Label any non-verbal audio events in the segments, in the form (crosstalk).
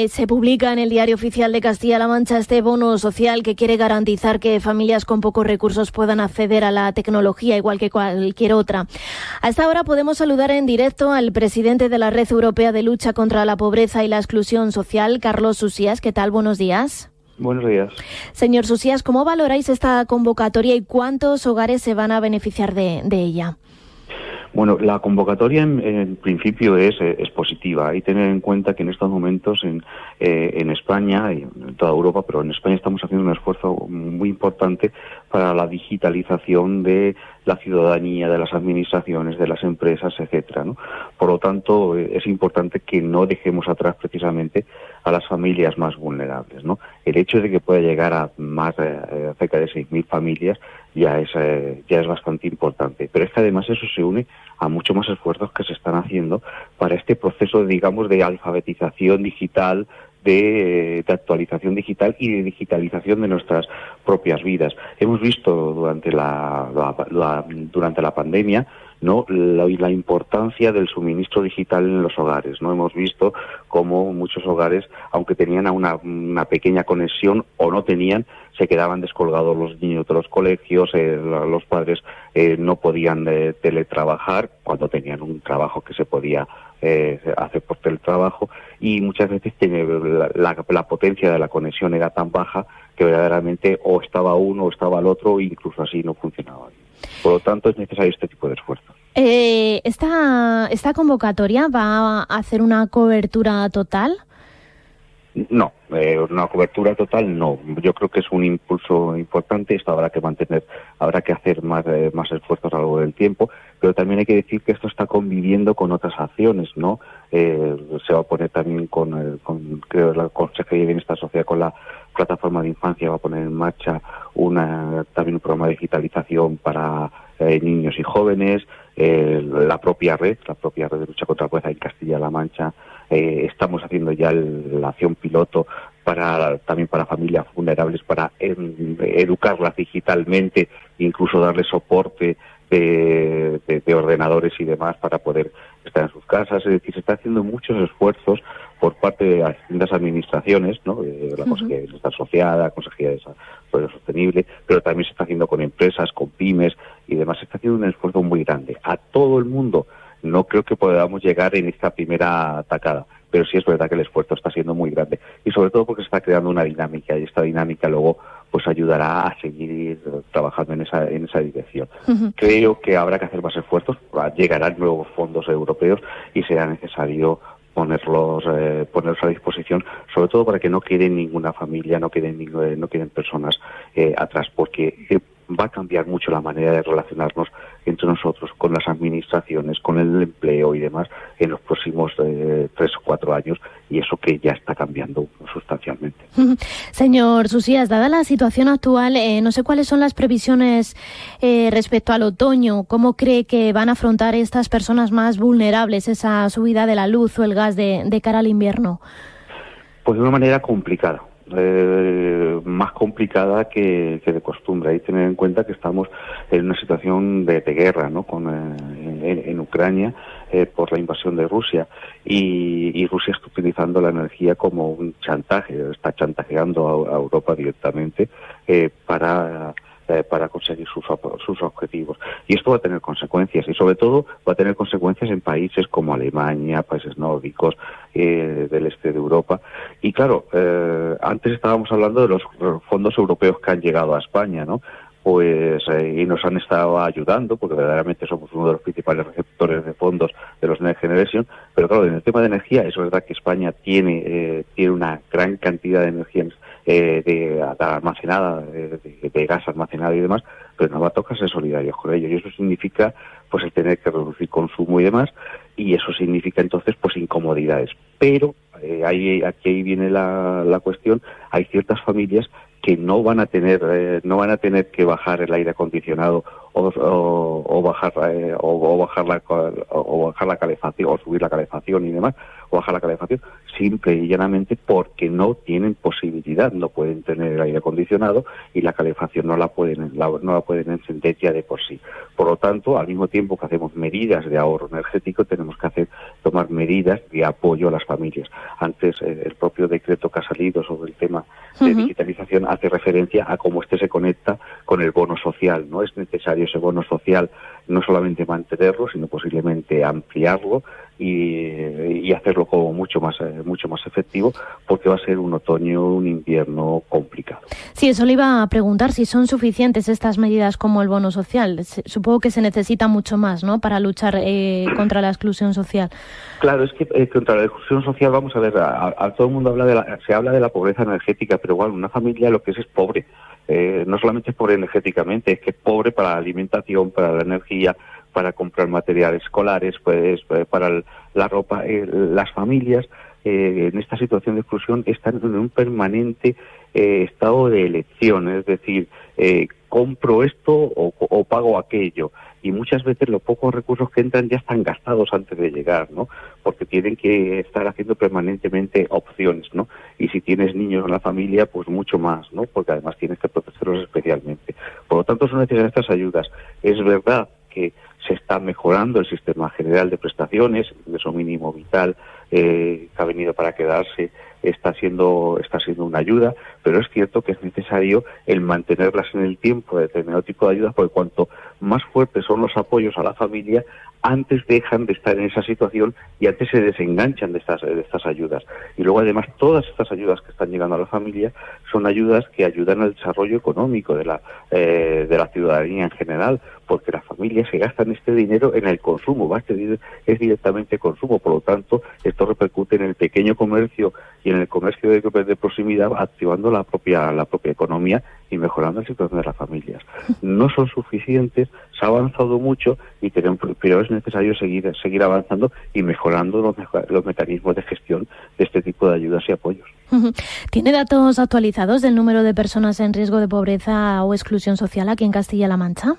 eh, se publica en el Diario Oficial de Castilla-La Mancha este bono social que quiere garantizar que familias con pocos recursos puedan acceder a la tecnología igual que cualquier otra. A esta hora podemos saludar en directo al presidente de la Red Europea de Lucha contra la Pobreza y la Exclusión Social, Carlos Susías. ¿Qué tal? Buenos días. Buenos días. Señor Susías, ¿cómo valoráis esta convocatoria y cuántos hogares se van a beneficiar de, de ella? Bueno, la convocatoria en, principio es, eh, es, positiva. Hay que tener en cuenta que en estos momentos en, eh, en España y en toda Europa, pero en España estamos haciendo un esfuerzo muy importante para la digitalización de la ciudadanía, de las administraciones, de las empresas, etcétera. ¿no? Por lo tanto, eh, es importante que no dejemos atrás precisamente a las familias más vulnerables. ¿no? El hecho de que pueda llegar a más de cerca de 6.000 familias ya es, ya es bastante importante. Pero es que además eso se une a muchos más esfuerzos que se están haciendo para este proceso, digamos, de alfabetización digital, de, actualización digital y de digitalización de nuestras propias vidas. Hemos visto durante la, durante la pandemia no la, la, importancia del suministro digital en los hogares no hemos visto cómo muchos hogares aunque tenían una, una pequeña conexión o no tenían se quedaban descolgados los niños de los colegios eh, los padres eh, no podían eh, teletrabajar cuando tenían un trabajo que se podía eh, hacer por teletrabajo y muchas veces tiene la, la, potencia de la conexión era tan baja que verdaderamente o estaba uno o estaba el otro e incluso así no funcionaba. Por lo tanto es necesario este tipo de esfuerzo. Eh, esta, ¿Esta convocatoria va a hacer una cobertura total? No, eh, una cobertura total no. Yo creo que es un impulso importante. Esto habrá que mantener, habrá que hacer más, eh, más esfuerzos a lo largo del tiempo. Pero también hay que decir que esto está conviviendo con otras acciones, ¿no? Eh, se va a poner también con, con creo, la Consejería de Bienestar Social con la plataforma de infancia va a poner en marcha una también un programa de digitalización para eh, niños y jóvenes. Eh, la propia red, la propia red de lucha contra la pobreza en Castilla-La Mancha eh, estamos haciendo ya el, la acción piloto para también para familias vulnerables para educarlas digitalmente, incluso darles soporte de, de, de, ordenadores y demás para poder estar en sus casas. Es decir, se está haciendo muchos esfuerzos por parte de las distintas administraciones, ¿no? Eh, la uh -huh. Consejería la Consejería de Desarrollo Sostenible, pero también se está haciendo con empresas, con pymes y demás. Se está haciendo un esfuerzo muy grande. A todo el mundo no creo que podamos llegar en esta primera atacada, pero sí es verdad que el esfuerzo está siendo muy grande y sobre todo porque se está creando una dinámica y esta dinámica luego pues ayudará a seguir trabajando en esa en esa dirección. Uh -huh. Creo que habrá que hacer más esfuerzos, llegarán nuevos fondos europeos y será necesario ponerlos eh, ponerlos a disposición sobre todo para que no quede ninguna familia no queden no queden personas eh, atrás porque eh, va a cambiar mucho la manera de relacionarnos entre nosotros con las administraciones, con el empleo y demás en los próximos eh, tres o cuatro años y eso que ya está cambiando sustancialmente. (laughs) Señor Susías, dada la situación actual, eh, no sé cuáles son las previsiones eh, respecto al otoño. ¿Cómo cree que van a afrontar estas personas más vulnerables esa subida de la luz o el gas de, cara al invierno? Pues de una manera complicada eh, más complicada que, de costumbre. Hay que tener en cuenta que estamos en una situación de, guerra ¿no? Con, eh, en, Ucrania eh, por la invasión de Rusia y, y, Rusia está utilizando la energía como un chantaje, está chantajeando a, Europa directamente eh, para eh, para conseguir sus, sus objetivos. Y esto va a tener consecuencias y sobre todo va a tener consecuencias en países como Alemania, países nórdicos eh, del este de Europa. Y claro, eh, antes estábamos hablando de los fondos europeos que han llegado a España, ¿no? Pues eh, y nos han estado ayudando porque verdaderamente somos uno de los principales receptores de fondos de los Next Generation. Pero claro en el tema de energía es verdad que España tiene eh, tiene una gran cantidad de energía eh, de, almacenada de, gas almacenado y demás pero nos va a tocar ser solidarios con ellos y eso significa pues el tener que reducir consumo y demás y eso significa entonces pues incomodidades. Pero eh, ahí aquí viene la cuestión. Hay ciertas familias que no van a tener eh, no van a tener que bajar el aire acondicionado o, bajar eh, o, bajar la o bajar la calefacción o subir la calefacción y demás o bajar la calefacción simple y llanamente porque no tienen posibilidad no pueden tener el aire acondicionado y la calefacción no la pueden no la pueden encender ya de por sí. Por lo tanto al mismo tiempo que hacemos medidas de ahorro energético tenemos que hacer tomar medidas de apoyo a las familias. Antes eh, el propio decreto que ha salido sobre el tema de digitalización hace referencia a cómo este se conecta con el bono social no es necesario ese bono social no solamente mantenerlo, sino posiblemente ampliarlo y, hacerlo como mucho más eh, mucho más efectivo, porque va a ser un otoño, un invierno complicado. Sí, eso le iba a preguntar si son suficientes estas medidas como el bono social. Supongo que se necesita mucho más, ¿no? Para luchar eh, (clears throat) contra la exclusión social. Claro, es que eh, contra la exclusión social, vamos a ver, a, todo el mundo habla de la, se habla de la pobreza energética, pero igual una familia lo que es es pobre. no solamente es pobre energéticamente, es que es pobre para la alimentación, para la energía, para comprar materiales escolares, pues eh, para la ropa. Eh, las familias eh, en esta situación de exclusión están en un permanente estado de elección, es decir, compro esto o, pago aquello. Y muchas veces los pocos recursos que entran ya están gastados antes de llegar, ¿no? Porque tienen que estar haciendo permanentemente opciones, ¿no? Y si tienes niños en la familia, pues mucho más, ¿no? Porque además tienes que protegerlos especialmente. Por lo tanto, son necesarias estas ayudas. Es verdad que está mejorando el sistema general de prestaciones, el ingreso mínimo vital eh, que ha venido para quedarse está siendo está siendo una ayuda, pero es cierto que es necesario el mantenerlas en el tiempo de determinado tipo de ayudas, porque cuanto más fuertes son los apoyos a la familia, antes dejan de estar en esa situación y antes se desenganchan de estas, de estas ayudas. Y luego además todas estas ayudas que están llegando a la familia son ayudas que ayudan al desarrollo económico de la, eh, de la ciudadanía en general, porque las familias se gastan este dinero en el consumo, este es directamente consumo, por lo tanto esto repercute en el pequeño comercio y en el comercio de, de proximidad, activando la propia, la propia economía y mejorando la situación de las familias. No son suficientes, se ha avanzado mucho, y tenemos, pero es necesario seguir, seguir avanzando y mejorando los, los mecanismos de gestión de este tipo de ayudas y apoyos. (laughs) ¿Tiene datos actualizados del número de personas en riesgo de pobreza o exclusión social aquí en Castilla-La Mancha?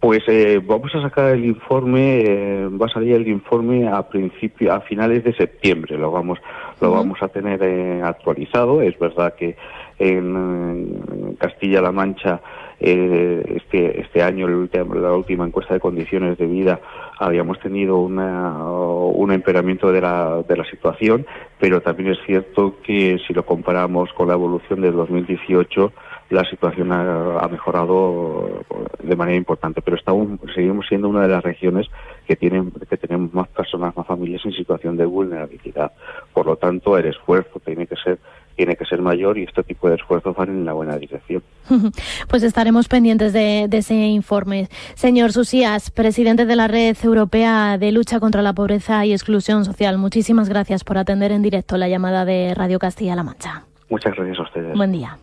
Pues eh, vamos a sacar el informe, eh, va a salir el informe a principio, a finales de septiembre. Lo vamos, lo vamos a tener eh, actualizado. Es verdad que en, Castilla-La Mancha este este año, la última encuesta de condiciones de vida, habíamos tenido una, un empeoramiento de la, de la situación, pero también es cierto que si lo comparamos con la evolución del 2018 la situación ha, mejorado de manera importante, pero estamos, seguimos siendo una de las regiones que tienen que tenemos más personas, más familias en situación de vulnerabilidad. Por lo tanto, el esfuerzo tiene que ser tiene que ser mayor y este tipo de esfuerzos van en la buena dirección. (laughs) Pues estaremos pendientes de, de ese informe. Señor Susías, presidente de la Red Europea de Lucha contra la Pobreza y Exclusión Social, muchísimas gracias por atender en directo la llamada de Radio Castilla-La Mancha. Muchas gracias a ustedes. Buen día.